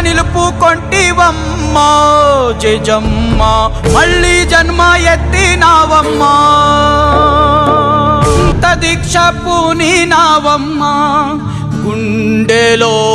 నిలుపుకొంటివమ్మా. జజమ్మ మళ్ళీ జన్మ ఎత్తినావమ్మా. దీక్ష పూని నావమ్మా గుండెలో